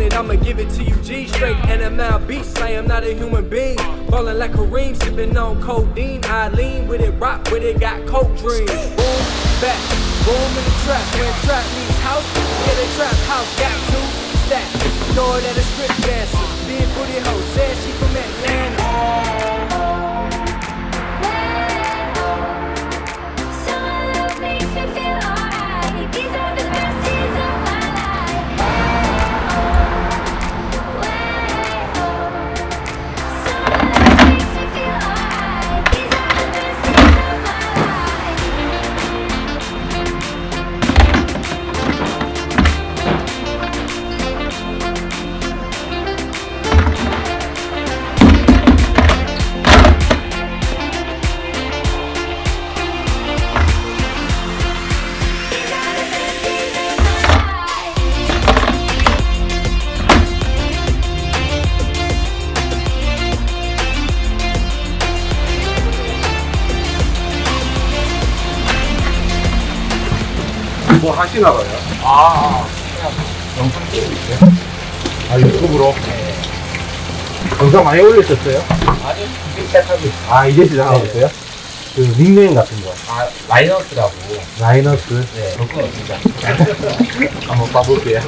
want it, I'ma give it to you G Straight NML beast, I am not a human being. Ballin' like Kareem, sippin' on codeine. I lean with it, rock with it, got coke dreams. Boom, back, boom in the trap. When trap meets house, get a trap house Got two stacks, door that a strip dancer. Big booty hoe, said she from 하시나 봐요? 아, 영상 찍고 있어요? 아 유튜브로? 영상 많이 올리셨어요? 아니, 이제 시작하고 있어요. 아 이제 시작하고 네. 있어요? 그 닉네임 같은 거 아, 라이너스라고. 라이너스 네, 그건 진짜. 한번 봐볼게요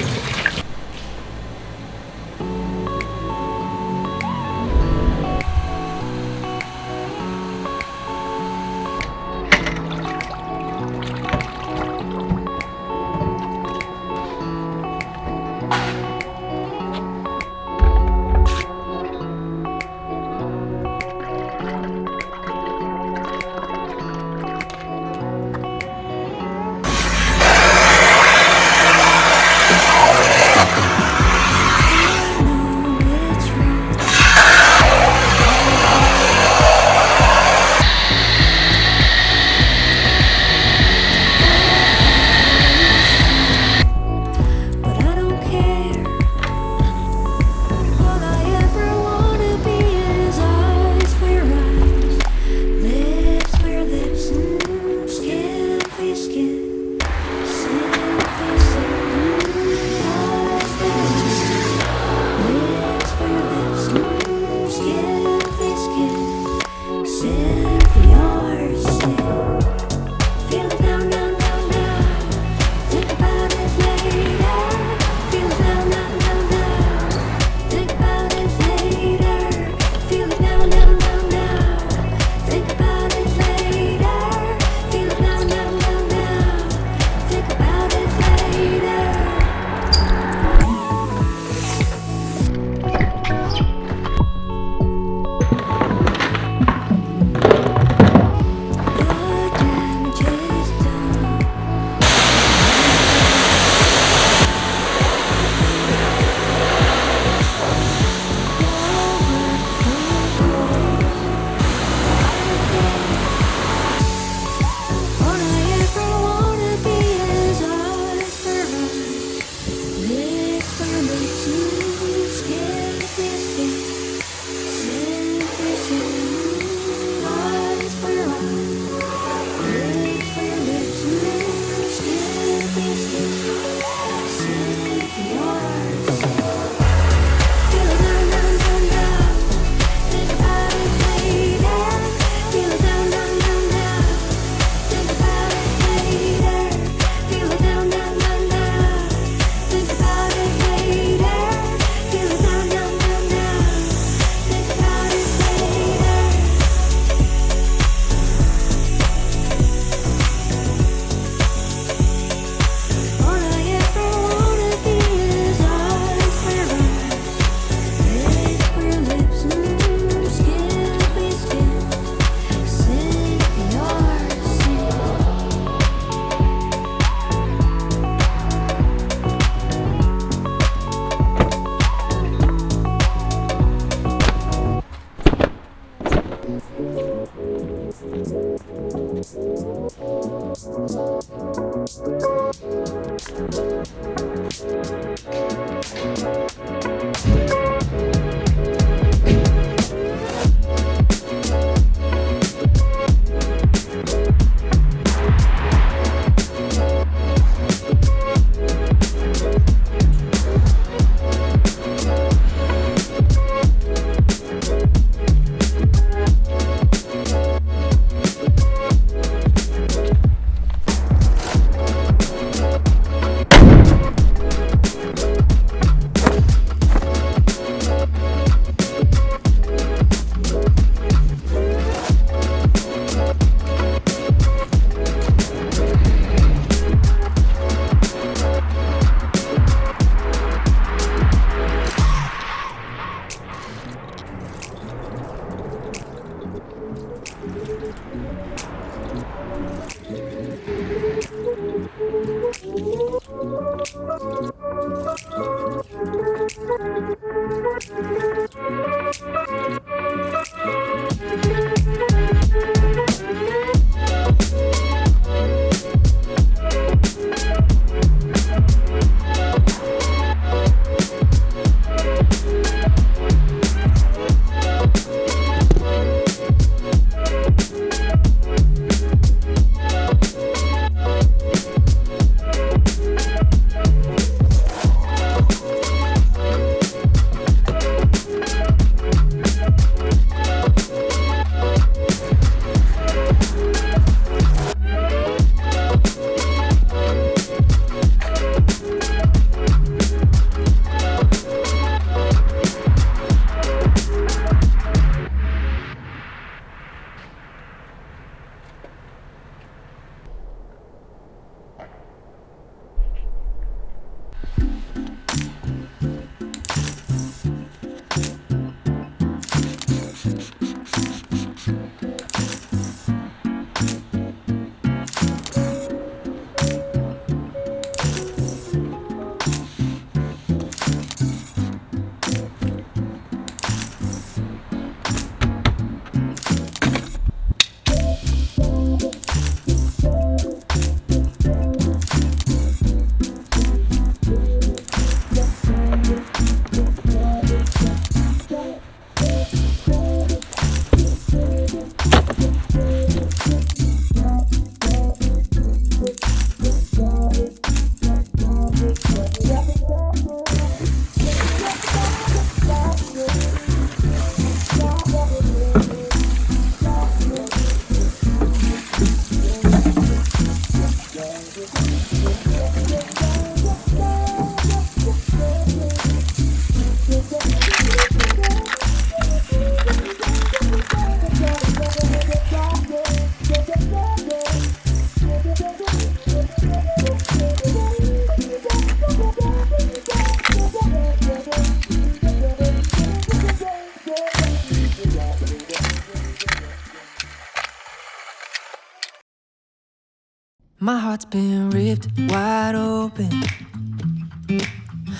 heart's been ripped wide open.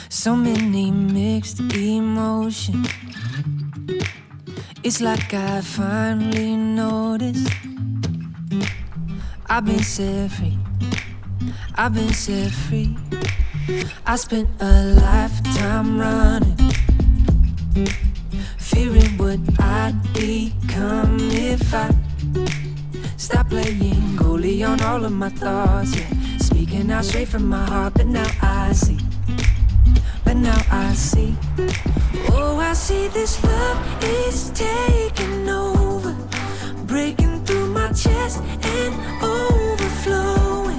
So many mixed emotions. It's like I finally noticed. I've been set free. I've been set free. I spent a lifetime running, fearing what I'd become if I Stop playing on all of my thoughts. Yeah, speaking out straight from my heart, but now I see. But now I see. Oh, I see this love is taking over, breaking through my chest and overflowing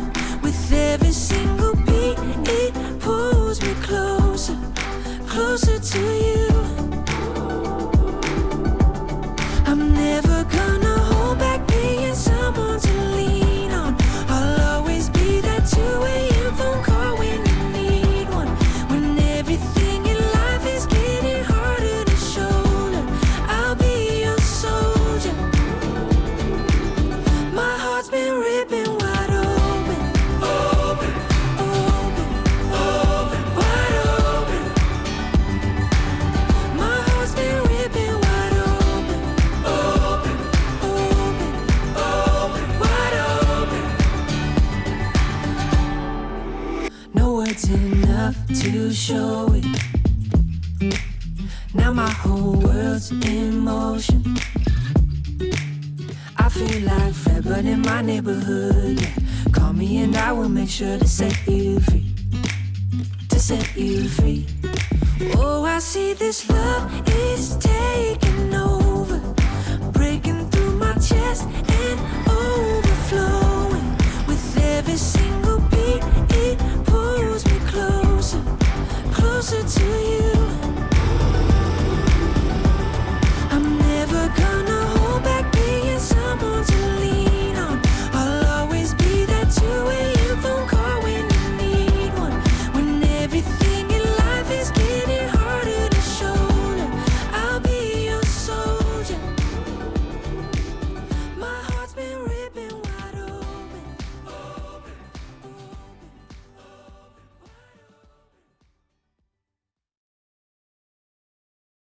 words enough to show it. Now my whole world's in motion. I feel like but in my neighborhood. Yeah. Call me and I will make sure to set you free. To set you free. Oh, I see this love is taking.